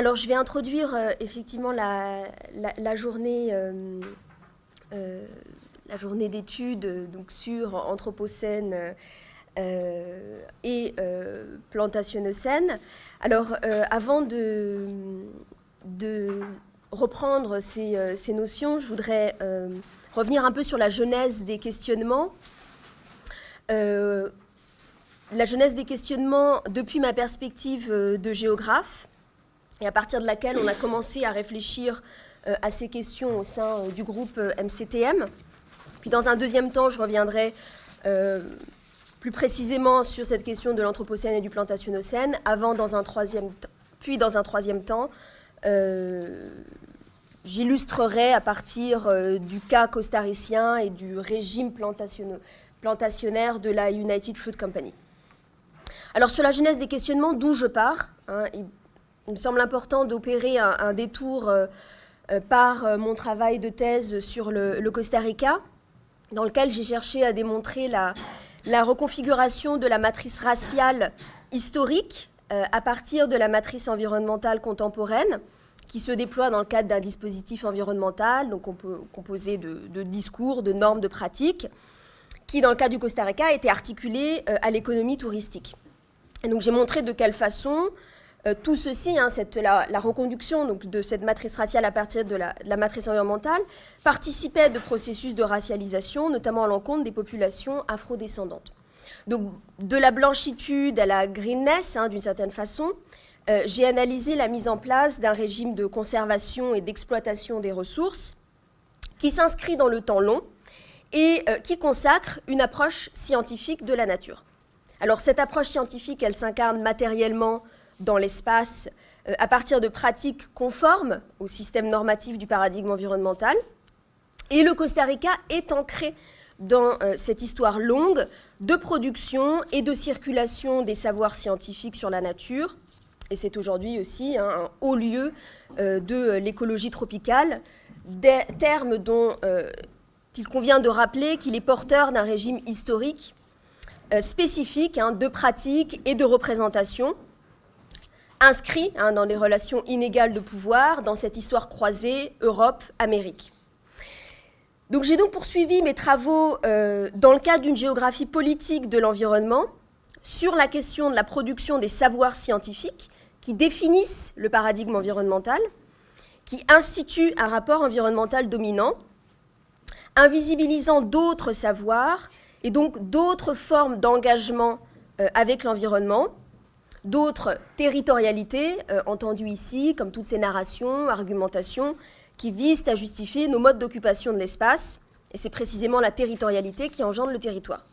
Alors, je vais introduire effectivement la, journée, la journée d'études sur Anthropocène et Plantationnocène. Alors, avant de, reprendre ces, notions, je voudrais revenir un peu sur la genèse des questionnements. Euh, la genèse des questionnements depuis ma perspective euh, de géographe, et à partir de laquelle on a commencé à réfléchir euh, à ces questions au sein du groupe MCTM. Puis dans un deuxième temps, je reviendrai plus précisément sur cette question de l'Anthropocène et du Plantationocène, avant dans un troisième puis dans un troisième temps, j'illustrerai à partir euh, du cas costaricien et du régime plantationnaire de la United Fruit Company. Alors sur la genèse des questionnements, d'où je pars, hein, me semble important d'opérer un, détour euh, euh, par mon travail de thèse sur le, Costa Rica, dans lequel j'ai cherché à démontrer la, reconfiguration de la matrice raciale historique à partir de la matrice environnementale contemporaine, qui se déploie dans le cadre d'un dispositif environnemental, donc composer de, discours, de normes, de pratiques, qui, dans le cas du Costa Rica, été articulé euh, à l'économie touristique. Donc j'ai montré de quelle façon euh, tout ceci, hein, cette, la, reconduction donc, de cette matrice raciale à partir de la, matrice environnementale, participait de processus de racialisation, notamment à l'encontre des populations afrodescendantes. Donc de la blanchitude à la greenness, hein, d'une certaine façon, euh, j'ai analysé la mise en place d'un régime de conservation et d'exploitation des ressources qui s'inscrit dans le temps long et euh, qui consacre une approche scientifique de la nature. Alors cette approche scientifique, elle s'incarne matériellement dans l'espace euh, à partir de pratiques conformes au système normatif du paradigme environnemental. Et le Costa Rica est ancré dans cette histoire longue de production et de circulation des savoirs scientifiques sur la nature, et c'est aujourd'hui aussi un haut lieu euh, de l'écologie tropicale, des termes dont euh, il convient de rappeler qu'il est porteur d'un régime historique euh, spécifique hein, de pratique et de représentation, inscrit hein, dans les relations inégales de pouvoir dans cette histoire croisée Europe-Amérique. Donc j'ai donc poursuivi mes travaux dans le cadre d'une géographie politique de l'environnement sur la question de la production des savoirs scientifiques qui définissent le paradigme environnemental, qui instituent un rapport environnemental dominant, invisibilisant d'autres savoirs et donc d'autres formes d'engagement euh, avec l'environnement, d'autres territorialités, euh, entendues ici, comme toutes ces narrations, argumentations, qui visent à justifier nos modes d'occupation de l'espace, et c'est précisément la territorialité qui engendre le territoire.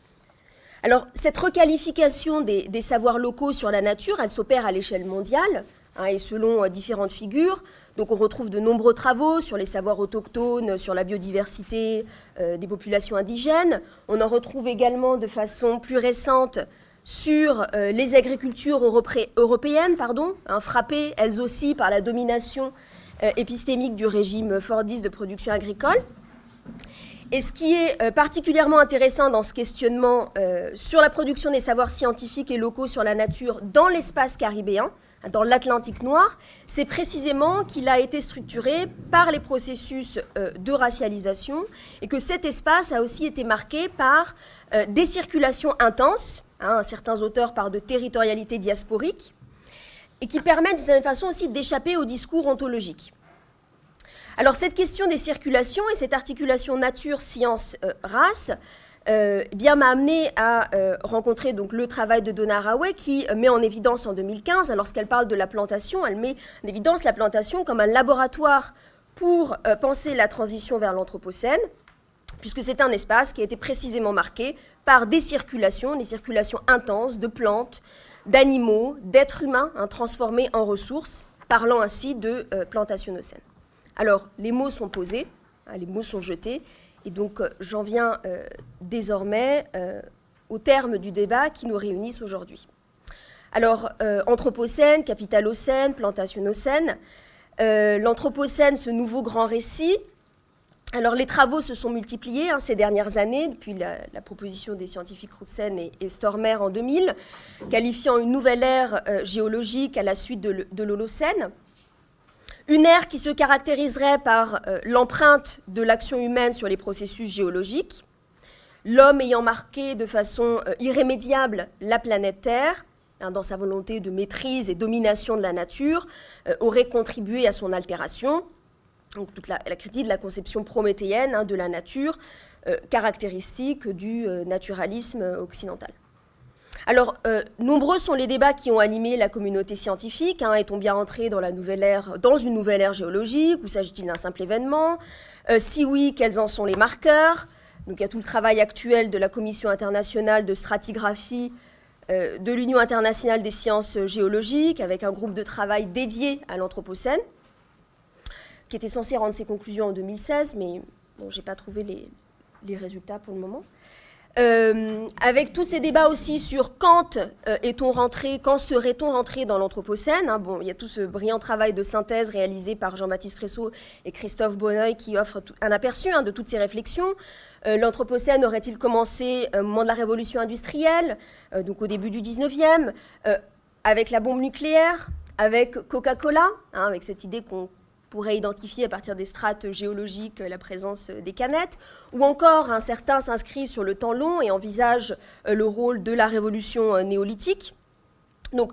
Alors, cette requalification des, savoirs locaux sur la nature, elle s'opère à l'échelle mondiale hein, et selon euh, différentes figures. Donc, on retrouve de nombreux travaux sur les savoirs autochtones, sur la biodiversité euh, des populations indigènes. On en retrouve également de façon plus récente sur euh, les agricultures européennes, pardon, hein, frappées elles aussi par la domination épistémique du régime fordiste de production agricole. Et ce qui est euh, particulièrement intéressant dans ce questionnement euh, sur la production des savoirs scientifiques et locaux sur la nature dans l'espace caribéen, dans l'Atlantique noir, c'est précisément qu'il a été structuré par les processus euh, de racialisation et que cet espace a aussi été marqué par des circulations intenses, hein, certains auteurs parlent de territorialité diasporique, et qui permettent d'une certaine façon aussi d'échapper au discours ontologique. Alors cette question des circulations et cette articulation nature-science-race euh, eh bien m'a amené à euh, rencontrer donc le travail de Donna Haraway qui met en évidence en 2015, lorsqu'elle parle de la plantation, elle met en évidence la plantation comme un laboratoire pour euh, penser la transition vers l'Anthropocène, puisque c'est un espace qui a été précisément marqué par des circulations, des circulations intenses de plantes, d'animaux, d'êtres humains hein, transformés en ressources, parlant ainsi de plantationocène. Alors, les mots sont posés, hein, les mots sont jetés, et donc euh, j'en viens euh, désormais euh, au terme du débat qui nous réunissent aujourd'hui. Alors, Anthropocène, Capitalocène, Plantationocène, l'Anthropocène, ce nouveau grand récit, les travaux se sont multipliés hein, ces dernières années, depuis la, proposition des scientifiques Roussen et, Stormer en 2000, qualifiant une nouvelle ère géologique à la suite de, l'Holocène. Une ère qui se caractériserait par l'empreinte de l'action humaine sur les processus géologiques, l'homme ayant marqué de façon irrémédiable la planète Terre, hein, dans sa volonté de maîtrise et domination de la nature, aurait contribué à son altération. Donc toute la, critique de la conception prométhéenne hein, de la nature, caractéristique du naturalisme occidental. Alors, euh, nombreux sont les débats qui ont animé la communauté scientifique. Hein, Est-on bien entré dans, dans une nouvelle ère géologique ou s'agit-il d'un simple événement? Euh, Si oui, quels en sont les marqueurs? Donc, il y a tout le travail actuel de la Commission internationale de stratigraphie euh, de l'Union internationale des sciences géologiques, avec un groupe de travail dédié à l'Anthropocène, qui était censé rendre ses conclusions en 2016, mais bon, je n'ai pas trouvé les résultats pour le moment. Euh, avec tous ces débats aussi sur quand euh, est-on rentré, quand serait-on rentré dans l'Anthropocène. Hein. bon, il y a tout ce brillant travail de synthèse réalisé par Jean-Baptiste Fressot et Christophe Bonneuil qui offre un aperçu hein, de toutes ces réflexions. Euh, L'Anthropocène aurait-il commencé au moment de la révolution industrielle, donc au début du 19e, avec la bombe nucléaire, avec Coca-Cola, hein, avec cette idée qu'on pourrait identifier à partir des strates géologiques la présence des canettes, ou encore un certain s'inscrit sur le temps long et envisage euh, le rôle de la révolution euh, néolithique. Donc,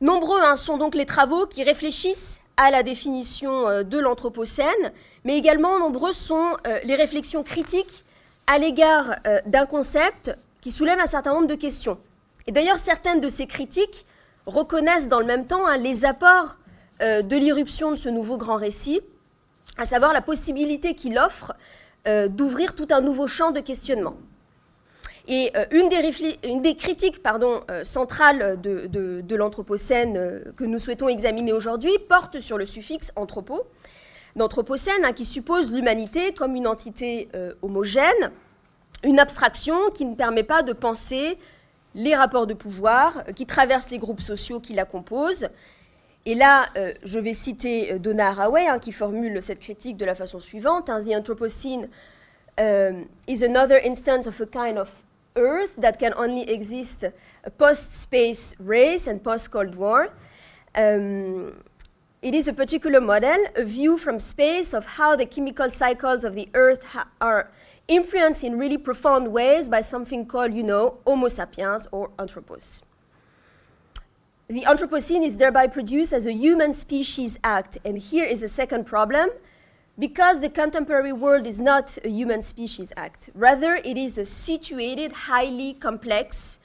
nombreux hein, sont donc les travaux qui réfléchissent à la définition euh, de l'Anthropocène, mais également nombreux sont les réflexions critiques à l'égard d'un concept qui soulève un certain nombre de questions. Et d'ailleurs, certaines de ces critiques reconnaissent dans le même temps hein, les apports euh, de l'irruption de ce nouveau grand récit, à savoir la possibilité qu'il offre euh, d'ouvrir tout un nouveau champ de questionnement. Et euh, une, des critiques centrales de, l'Anthropocène que nous souhaitons examiner aujourd'hui porte sur le suffixe anthropo, d'Anthropocène, hein, qui suppose l'humanité comme une entité homogène, une abstraction qui ne permet pas de penser les rapports de pouvoir qui traversent les groupes sociaux qui la composent et là, euh, je vais citer euh, Donna Haraway, hein, qui formule cette critique de la façon suivante. Hein, The Anthropocene um, is another instance of a kind of Earth that can only exist post-space race and post-Cold War. Um, it is a particular model, a view from space of how the chemical cycles of the Earth are influenced in really profound ways by something called, you know, Homo sapiens or Anthropos. The Anthropocene is thereby produced as a human species act. And here is a second problem. Because the contemporary world is not a human species act, rather it is a situated, highly complex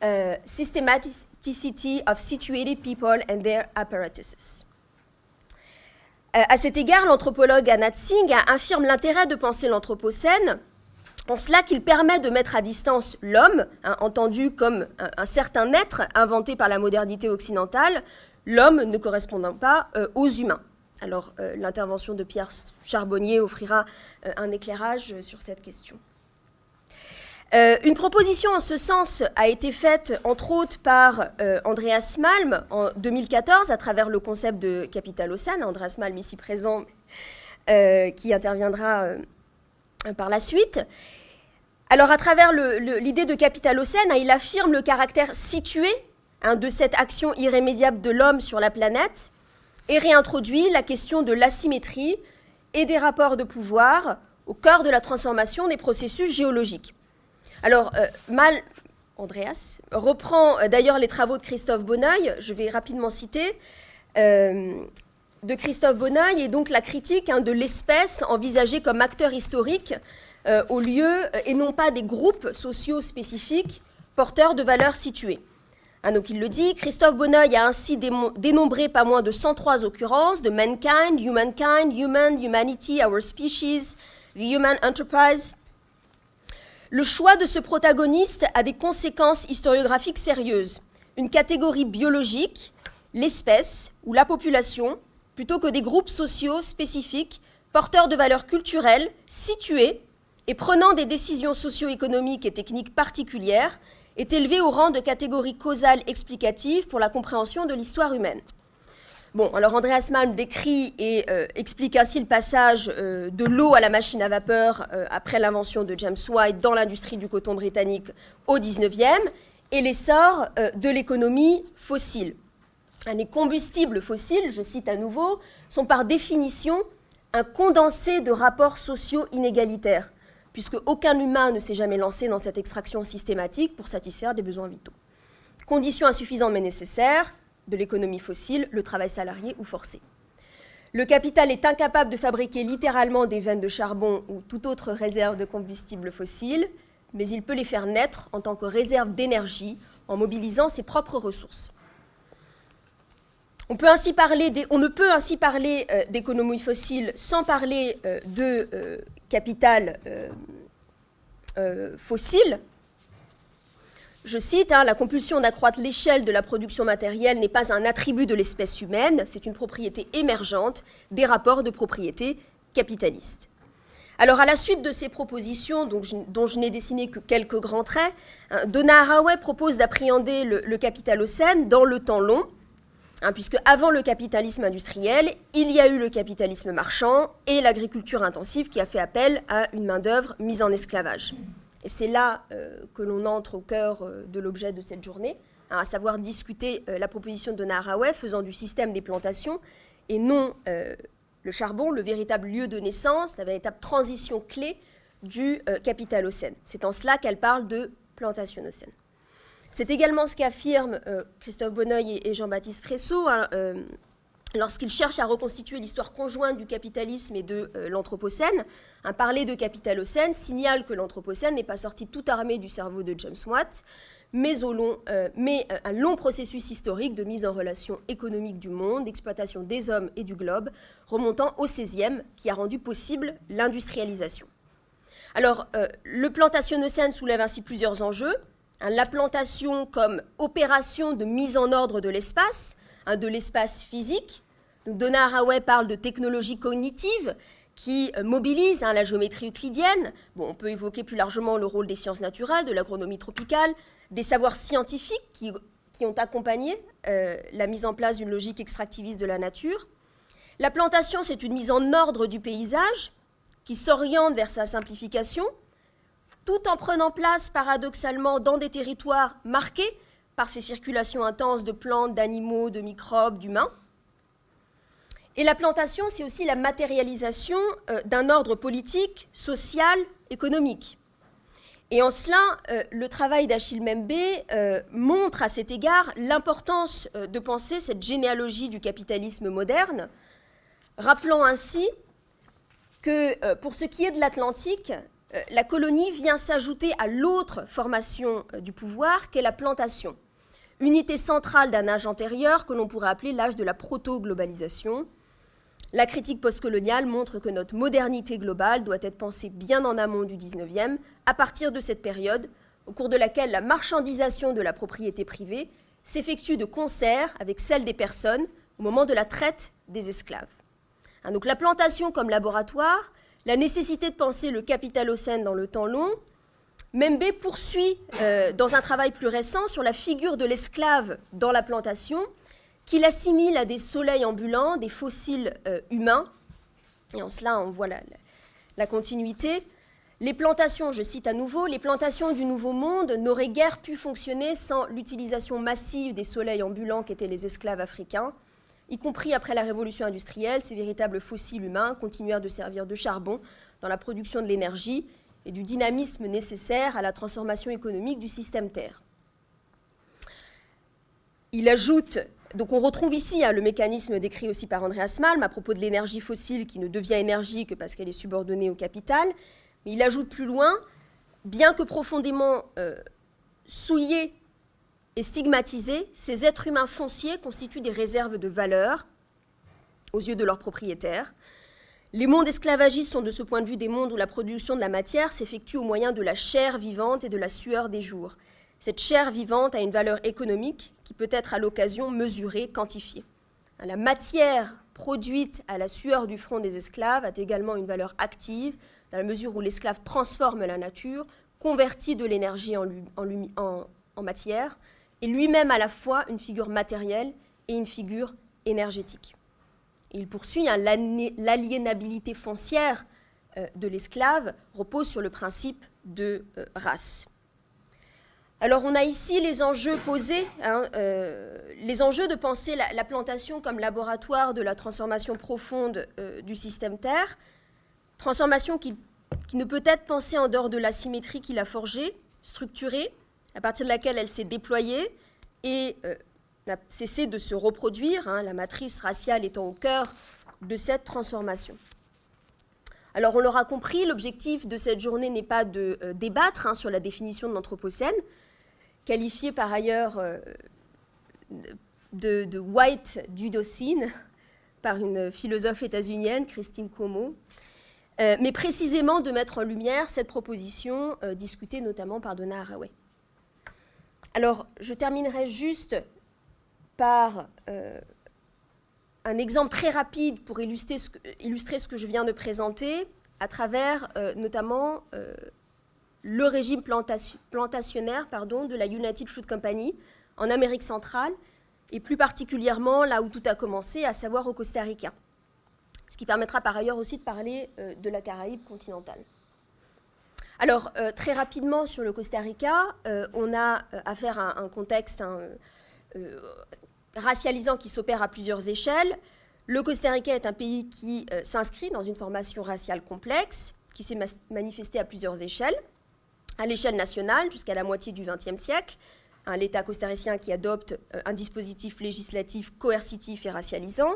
uh, systematicity of situated people and their apparatuses. Uh, à cet égard, l'anthropologue Anat Singh affirme l'intérêt de penser l'Anthropocène en cela qu'il permet de mettre à distance l'homme, hein, entendu comme un, certain être inventé par la modernité occidentale, l'homme ne correspondant pas euh, aux humains. Alors euh, l'intervention de Pierre Charbonnier offrira euh, un éclairage sur cette question. une proposition en ce sens a été faite entre autres par Andreas Malm en 2014 à travers le concept de Capitalocène, Andreas Malm ici présent qui interviendra par la suite. Alors, à travers l'idée de capitalocène, hein, il affirme le caractère situé hein, de cette action irrémédiable de l'homme sur la planète et réintroduit la question de l'asymétrie et des rapports de pouvoir au cœur de la transformation des processus géologiques. Alors, euh, Mal, Andreas, reprend euh, d'ailleurs les travaux de Christophe Bonneuil, je vais rapidement citer, euh, de Christophe Bonneuil, et donc la critique hein, de l'espèce envisagée comme acteur historique euh, au lieu et non pas des groupes sociaux spécifiques porteurs de valeurs situées. Hein, donc il le dit, Christophe Bonneuil a ainsi dénombré pas moins de 103 occurrences de mankind, humankind, human, humanity, our species, the human enterprise. Le choix de ce protagoniste a des conséquences historiographiques sérieuses. Une catégorie biologique, l'espèce ou la population, plutôt que des groupes sociaux spécifiques porteurs de valeurs culturelles situées et prenant des décisions socio-économiques et techniques particulières, est élevé au rang de catégorie causale explicative pour la compréhension de l'histoire humaine. Bon, alors Andreas Malm décrit et euh, explique ainsi le passage euh, de l'eau à la machine à vapeur euh, après l'invention de James White dans l'industrie du coton britannique au 19e et l'essor de l'économie fossile. Les combustibles fossiles, je cite à nouveau, sont par définition un condensé de rapports sociaux inégalitaires, puisque aucun humain ne s'est jamais lancé dans cette extraction systématique pour satisfaire des besoins vitaux. Condition insuffisante mais nécessaire de l'économie fossile, le travail salarié ou forcé. Le capital est incapable de fabriquer littéralement des veines de charbon ou toute autre réserve de combustible fossile, mais il peut les faire naître en tant que réserve d'énergie en mobilisant ses propres ressources. On, ne peut ainsi parler euh, d'économie fossile sans parler euh, de euh, capital fossile. Je cite, hein, la compulsion d'accroître l'échelle de la production matérielle n'est pas un attribut de l'espèce humaine, c'est une propriété émergente des rapports de propriété capitalistes. Alors, à la suite de ces propositions, dont je, n'ai dessiné que quelques grands traits, hein, Donna Haraway propose d'appréhender le, le capitalocène dans le temps long, Hein, puisque avant le capitalisme industriel, il y a eu le capitalisme marchand et l'agriculture intensive qui a fait appel à une main-d'œuvre mise en esclavage. Et c'est là euh, que l'on entre au cœur euh, de l'objet de cette journée, hein, à savoir discuter euh, la proposition de Naharaway faisant du système des plantations et non le charbon, le véritable lieu de naissance, la véritable transition clé du capitalocène. C'est en cela qu'elle parle de plantationocène. C'est également ce qu'affirment euh, Christophe Bonneuil et, Jean-Baptiste Fresso hein, euh, lorsqu'ils cherchent à reconstituer l'histoire conjointe du capitalisme et de euh, l'Anthropocène. Un parler de capitalocène signale que l'Anthropocène n'est pas sorti tout armé du cerveau de James Watt, mais, mais un long processus historique de mise en relation économique du monde, d'exploitation des hommes et du globe, remontant au XVIe, qui a rendu possible l'industrialisation. Alors, le plantationocène soulève ainsi plusieurs enjeux. Hein, la plantation comme opération de mise en ordre de l'espace, hein, de l'espace physique. Donc Donna Haraway parle de technologie cognitive qui euh, mobilise hein, la géométrie euclidienne. Bon, on peut évoquer plus largement le rôle des sciences naturelles, de l'agronomie tropicale, des savoirs scientifiques qui, ont accompagné euh, la mise en place d'une logique extractiviste de la nature. La plantation, c'est une mise en ordre du paysage qui s'oriente vers sa simplification, tout en prenant place paradoxalement dans des territoires marqués par ces circulations intenses de plantes, d'animaux, de microbes, d'humains. Et la plantation, c'est aussi la matérialisation euh, d'un ordre politique, social, économique. Et en cela, euh, le travail d'Achille Membe euh, montre à cet égard l'importance de penser cette généalogie du capitalisme moderne, rappelant ainsi que pour ce qui est de l'Atlantique, la colonie vient s'ajouter à l'autre formation euh, du pouvoir qu'est la plantation, unité centrale d'un âge antérieur que l'on pourrait appeler l'âge de la proto-globalisation. La critique postcoloniale montre que notre modernité globale doit être pensée bien en amont du 19e, à partir de cette période, au cours de laquelle la marchandisation de la propriété privée s'effectue de concert avec celle des personnes au moment de la traite des esclaves. Hein, donc la plantation comme laboratoire la nécessité de penser le capitalocène dans le temps long, Membe poursuit euh, dans un travail plus récent sur la figure de l'esclave dans la plantation, qu'il assimile à des soleils ambulants, des fossiles euh, humains. Et en cela, on voit la, continuité. Les plantations, je cite à nouveau, les plantations du Nouveau Monde n'auraient guère pu fonctionner sans l'utilisation massive des soleils ambulants qu'étaient les esclaves africains y compris après la révolution industrielle, ces véritables fossiles humains continuèrent de servir de charbon dans la production de l'énergie et du dynamisme nécessaire à la transformation économique du système Terre. Il ajoute, donc on retrouve ici hein, le mécanisme décrit aussi par Andreas Malm à propos de l'énergie fossile qui ne devient énergie que parce qu'elle est subordonnée au capital, mais il ajoute plus loin, bien que profondément euh, souillé et stigmatisés, ces êtres humains fonciers constituent des réserves de valeur aux yeux de leurs propriétaires. Les mondes esclavagistes sont de ce point de vue des mondes où la production de la matière s'effectue au moyen de la chair vivante et de la sueur des jours. Cette chair vivante a une valeur économique qui peut être à l'occasion mesurée, quantifiée. La matière produite à la sueur du front des esclaves a également une valeur active, dans la mesure où l'esclave transforme la nature, convertit de l'énergie en, en, matière, est lui-même à la fois une figure matérielle et une figure énergétique. il poursuit, hein, l'aliénabilité foncière euh, de l'esclave repose sur le principe de euh, race. Alors on a ici les enjeux posés, hein, euh, les enjeux de penser la, plantation comme laboratoire de la transformation profonde du système Terre, transformation qui, ne peut être pensée en dehors de la symétrie qu'il a forgée, structurée, à partir de laquelle elle s'est déployée et euh, n'a cessé de se reproduire, hein, la matrice raciale étant au cœur de cette transformation. Alors on l'aura compris, l'objectif de cette journée n'est pas de débattre hein, sur la définition de l'Anthropocène, qualifié par ailleurs euh, de, white dudocine par une philosophe états-unienne, Christine Como, euh, mais précisément de mettre en lumière cette proposition euh, discutée notamment par Donna Haraway. Alors, je terminerai juste par un exemple très rapide pour illustrer ce, que, je viens de présenter, à travers notamment le régime plantationnaire de la United Fruit Company en Amérique centrale, et plus particulièrement là où tout a commencé, à savoir au Costa Rica. Ce qui permettra par ailleurs aussi de parler euh, de la Caraïbe continentale. Alors, euh, très rapidement sur le Costa Rica, euh, on a affaire à un contexte hein, racialisant qui s'opère à plusieurs échelles. Le Costa Rica est un pays qui s'inscrit dans une formation raciale complexe, qui s'est manifestée à plusieurs échelles à l'échelle nationale jusqu'à la moitié du XXe siècle, l'État costaricien qui adopte euh, un dispositif législatif coercitif et racialisant,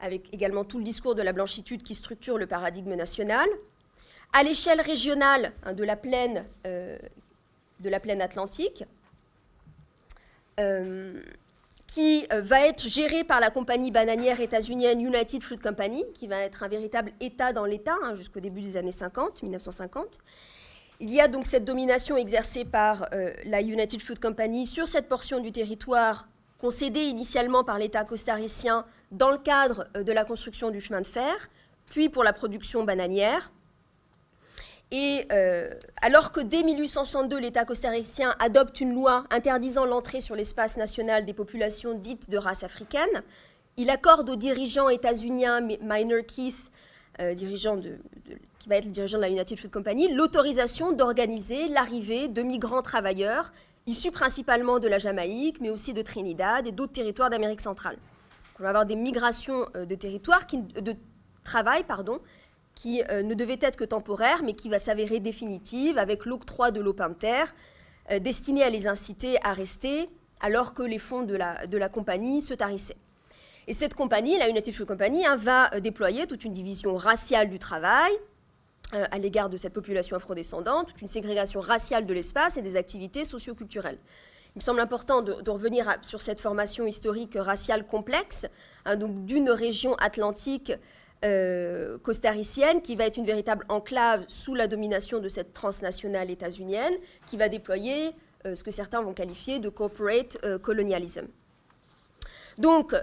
avec également tout le discours de la blanchitude qui structure le paradigme national. À l'échelle régionale hein, de, la plaine, euh, de la plaine atlantique, euh, qui va être gérée par la compagnie bananière états-unienne United Fruit Company, qui va être un véritable État dans l'État hein, jusqu'au début des années 50, 1950, il y a donc cette domination exercée par euh, la United Food Company sur cette portion du territoire concédée initialement par l'État costaricien dans le cadre euh, de la construction du chemin de fer, puis pour la production bananière. Et euh, alors que dès 1862, l'État costaricien adopte une loi interdisant l'entrée sur l'espace national des populations dites de race africaine, il accorde au dirigeant états-unien Minor Keith, dirigeant de, qui va être le dirigeant de la United Food Company, l'autorisation d'organiser l'arrivée de migrants travailleurs issus principalement de la Jamaïque, mais aussi de Trinidad et d'autres territoires d'Amérique centrale. on va avoir des migrations euh, de territoires, qui, de travail, pardon, qui euh, ne devaient être que temporaires, mais qui va s'avérer définitive avec l'octroi de l'eau terre, euh, destiné à les inciter à rester, alors que les fonds de la, compagnie se tarissaient. Et cette compagnie, la United Food Company, hein, va déployer toute une division raciale du travail, euh, à l'égard de cette population afrodescendante, une ségrégation raciale de l'espace et des activités socioculturelles. Il me semble important de, revenir sur cette formation historique raciale complexe, hein, donc d'une région atlantique euh, costaricienne qui va être une véritable enclave sous la domination de cette transnationale états-unienne, qui va déployer euh, ce que certains vont qualifier de corporate colonialism. Donc,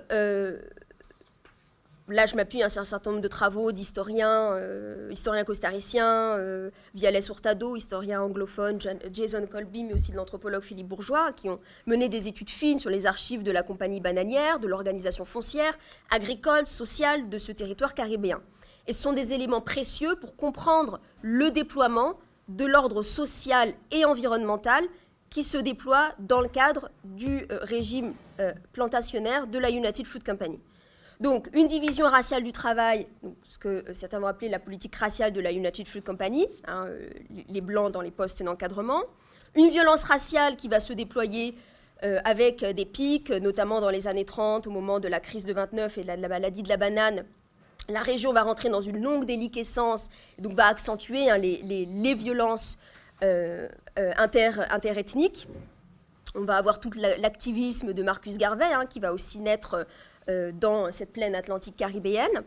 là, je m'appuie sur un certain nombre de travaux d'historiens, euh, historiens costariciens, euh, Viales Hurtado, historien anglophone, Jason Colby, mais aussi de l'anthropologue Philippe Bourgeois, qui ont mené des études fines sur les archives de la compagnie bananière, de l'organisation foncière, agricole, sociale de ce territoire caribéen. Et ce sont des éléments précieux pour comprendre le déploiement de l'ordre social et environnemental qui se déploie dans le cadre du euh, régime plantationnaire de la United Food Company. Donc, une division raciale du travail, ce que certains vont appeler la politique raciale de la United Fruit Company, hein, euh, les blancs dans les postes d'encadrement. Une violence raciale qui va se déployer euh, avec des pics, notamment dans les années 30, au moment de la crise de 29 et de la, maladie de la banane. La région va rentrer dans une longue déliquescence, donc va accentuer hein, les, violences euh, inter, interethniques. On va avoir tout l'activisme de Marcus Garvey, hein, qui va aussi naître euh, dans cette plaine atlantique caribéenne.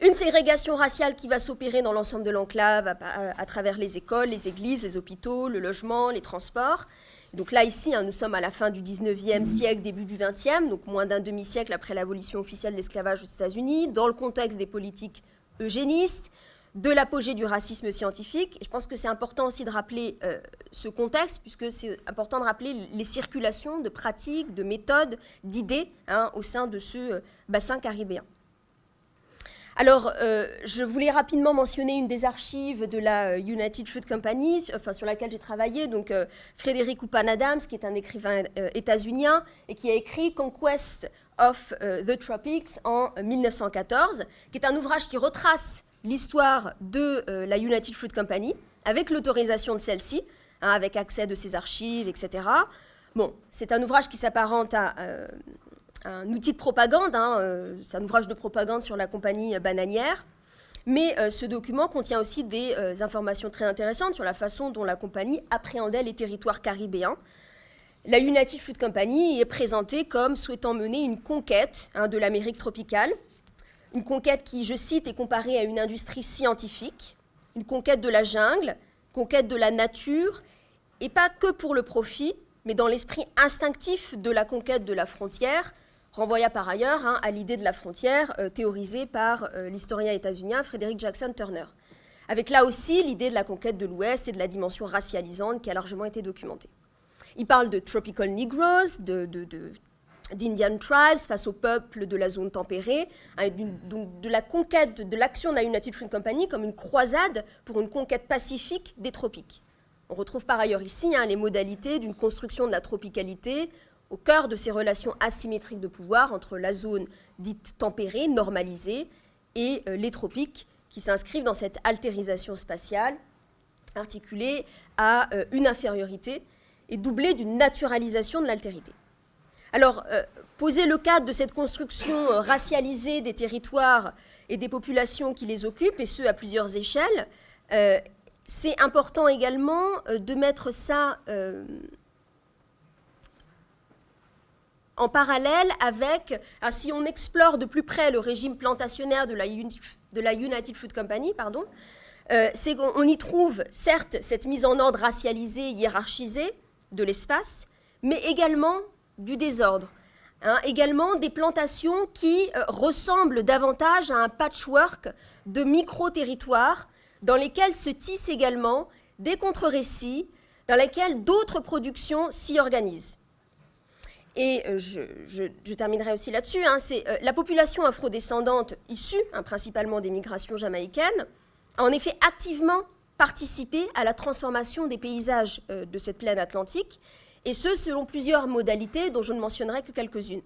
Une ségrégation raciale qui va s'opérer dans l'ensemble de l'enclave à, travers les écoles, les églises, les hôpitaux, le logement, les transports. Donc là, ici, hein, nous sommes à la fin du 19e siècle, début du 20e, donc moins d'un demi-siècle après l'abolition officielle de l'esclavage aux États-Unis, dans le contexte des politiques eugénistes, de l'apogée du racisme scientifique. je pense que c'est important aussi de rappeler euh, ce contexte, puisque c'est important de rappeler les circulations de pratiques, de méthodes, d'idées hein, au sein de ce euh, bassin caribéen. Alors, euh, je voulais rapidement mentionner une des archives de la United Fruit Company, enfin, sur laquelle j'ai travaillé, donc euh, Frédéric Oupan Adams, qui est un écrivain états-unien et qui a écrit Conquest of the Tropics en 1914, qui est un ouvrage qui retrace l'histoire de la United Fruit Company, avec l'autorisation de celle-ci, hein, avec accès de ses archives, etc. Bon, c'est un ouvrage qui s'apparente à un outil de propagande, hein, euh, c'est un ouvrage de propagande sur la compagnie bananière, mais euh, ce document contient aussi des euh, informations très intéressantes sur la façon dont la compagnie appréhendait les territoires caribéens. La United Food Company est présentée comme souhaitant mener une conquête hein, de l'Amérique tropicale, une conquête qui, je cite, est comparée à une industrie scientifique, une conquête de la jungle, conquête de la nature, et pas que pour le profit, mais dans l'esprit instinctif de la conquête de la frontière, renvoya par ailleurs hein, à l'idée de la frontière euh, théorisée par euh, l'historien états-unien Frederick Jackson Turner. Avec là aussi l'idée de la conquête de l'Ouest et de la dimension racialisante qui a largement été documentée. Il parle de tropical Negroes, de, d'Indian tribes face au peuple de la zone tempérée, hein, de la conquête de l'action de la United Fruit Company comme une croisade pour une conquête pacifique des tropiques. On retrouve par ailleurs ici hein, les modalités d'une construction de la tropicalité au cœur de ces relations asymétriques de pouvoir entre la zone dite tempérée, normalisée, et euh, les tropiques, qui s'inscrivent dans cette altérisation spatiale articulée à euh, une infériorité et doublée d'une naturalisation de l'altérité. Alors, euh, poser le cadre de cette construction racialisée des territoires et des populations qui les occupent, et ce à plusieurs échelles, c'est important également de mettre ça en parallèle avec, ah, si on explore de plus près le régime plantationnaire de la, United Food Company, pardon, euh, c'est qu'on y trouve certes cette mise en ordre racialisée, hiérarchisée de l'espace, mais également du désordre. Hein, également des plantations qui euh, ressemblent davantage à un patchwork de micro-territoires dans lesquels se tissent également des contre-récits, dans lesquels d'autres productions s'y organisent. Et euh, je, terminerai aussi là-dessus, hein, euh, la population afrodescendante issue hein, principalement des migrations jamaïcaines a en effet activement participé à la transformation des paysages de cette plaine atlantique, et ce selon plusieurs modalités dont je ne mentionnerai que quelques-unes.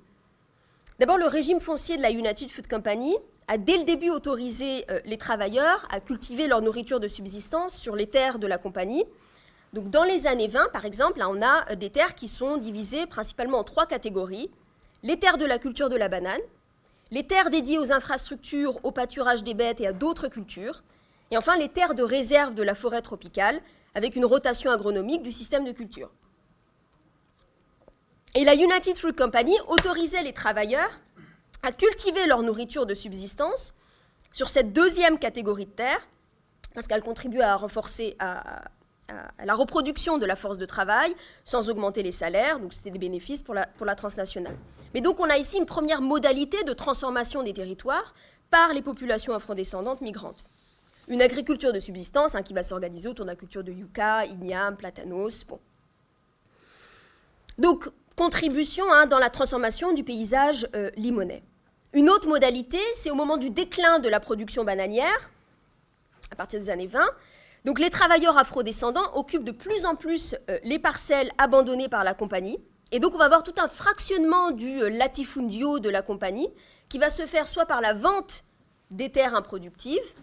D'abord, le régime foncier de la United Food Company a dès le début autorisé les travailleurs à cultiver leur nourriture de subsistance sur les terres de la compagnie, donc dans les années 20, par exemple, on a euh, des terres qui sont divisées principalement en trois catégories. Les terres de la culture de la banane, les terres dédiées aux infrastructures, au pâturage des bêtes et à d'autres cultures, et enfin les terres de réserve de la forêt tropicale, avec une rotation agronomique du système de culture. Et la United Fruit Company autorisait les travailleurs à cultiver leur nourriture de subsistance sur cette deuxième catégorie de terres, parce qu'elle contribuait à renforcer, la reproduction de la force de travail sans augmenter les salaires, donc c'était des bénéfices pour la, pour la transnationale. Mais donc on a ici une première modalité de transformation des territoires par les populations afrodescendantes migrantes. Une agriculture de subsistance hein, qui va s'organiser autour de la culture de yucca, igname, platanos. Bon. Donc, contribution hein, dans la transformation du paysage euh, limonais. Une autre modalité, c'est au moment du déclin de la production bananière, à partir des années 20, donc les travailleurs afrodescendants occupent de plus en plus euh, les parcelles abandonnées par la compagnie. Et donc on va avoir tout un fractionnement du euh, latifundio de la compagnie qui va se faire soit par la vente des terres improductives,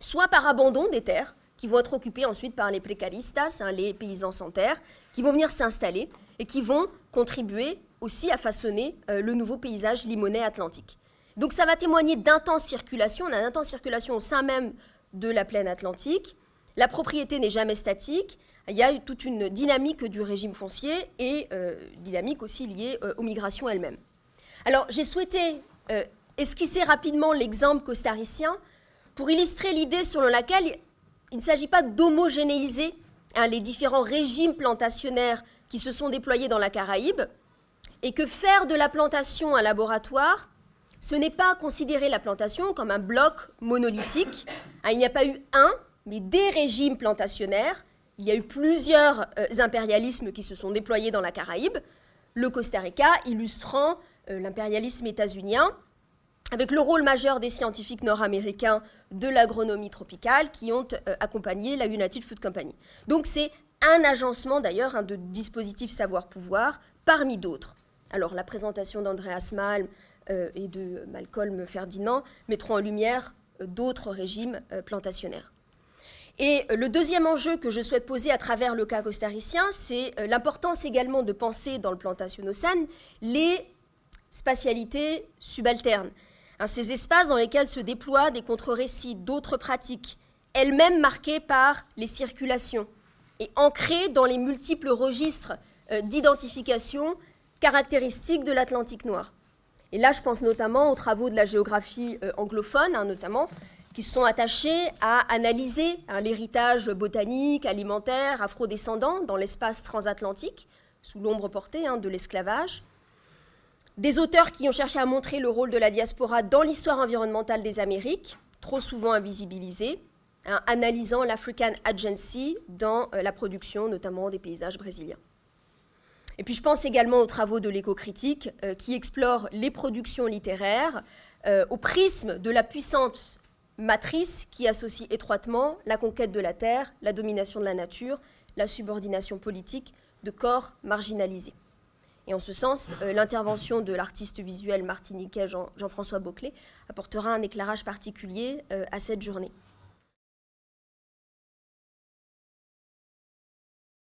soit par abandon des terres qui vont être occupées ensuite par les précaristas, hein, les paysans sans terre, qui vont venir s'installer et qui vont contribuer aussi à façonner euh, le nouveau paysage limonais atlantique. Donc ça va témoigner d'intense circulation, on a intense circulation au sein même de la plaine atlantique, la propriété n'est jamais statique. Il y a toute une dynamique du régime foncier et euh, dynamique aussi liée euh, aux migrations elles-mêmes. Alors, j'ai souhaité esquisser rapidement l'exemple costaricien pour illustrer l'idée selon laquelle il ne s'agit pas d'homogénéiser hein, les différents régimes plantationnaires qui se sont déployés dans la Caraïbe, et que faire de la plantation un laboratoire, ce n'est pas considérer la plantation comme un bloc monolithique. Hein, il n'y a pas eu un, mais des régimes plantationnaires. Il y a eu plusieurs euh, impérialismes qui se sont déployés dans la Caraïbe. Le Costa Rica illustrant euh, l'impérialisme états-unien avec le rôle majeur des scientifiques nord-américains de l'agronomie tropicale qui ont euh, accompagné la United Food Company. Donc c'est un agencement d'ailleurs hein, de dispositifs savoir-pouvoir parmi d'autres. Alors la présentation d'Andreas Malm euh, et de Malcolm Ferdinand mettront en lumière euh, d'autres régimes plantationnaires. Et le deuxième enjeu que je souhaite poser à travers le cas costaricien, c'est l'importance également de penser dans le plantationocène les spatialités subalternes. Hein, ces espaces dans lesquels se déploient des contre-récits d'autres pratiques, elles-mêmes marquées par les circulations et ancrées dans les multiples registres euh, d'identification caractéristiques de l'Atlantique noir. Et là, je pense notamment aux travaux de la géographie euh, anglophone, hein, notamment, qui sont attachés à analyser hein, l'héritage botanique, alimentaire, afrodescendant dans l'espace transatlantique, sous l'ombre portée de l'esclavage, des auteurs qui ont cherché à montrer le rôle de la diaspora dans l'histoire environnementale des Amériques, trop souvent invisibilisée, hein, analysant l'African Agency dans euh, la production notamment des paysages brésiliens. Et puis je pense également aux travaux de l'éco-critique euh, qui explorent les productions littéraires euh, au prisme de la puissante matrice qui associe étroitement la conquête de la terre, la domination de la nature, la subordination politique de corps marginalisés. Et en ce sens, euh, l'intervention de l'artiste visuel martiniquais Jean-François Jean apportera un éclairage particulier euh, à cette journée.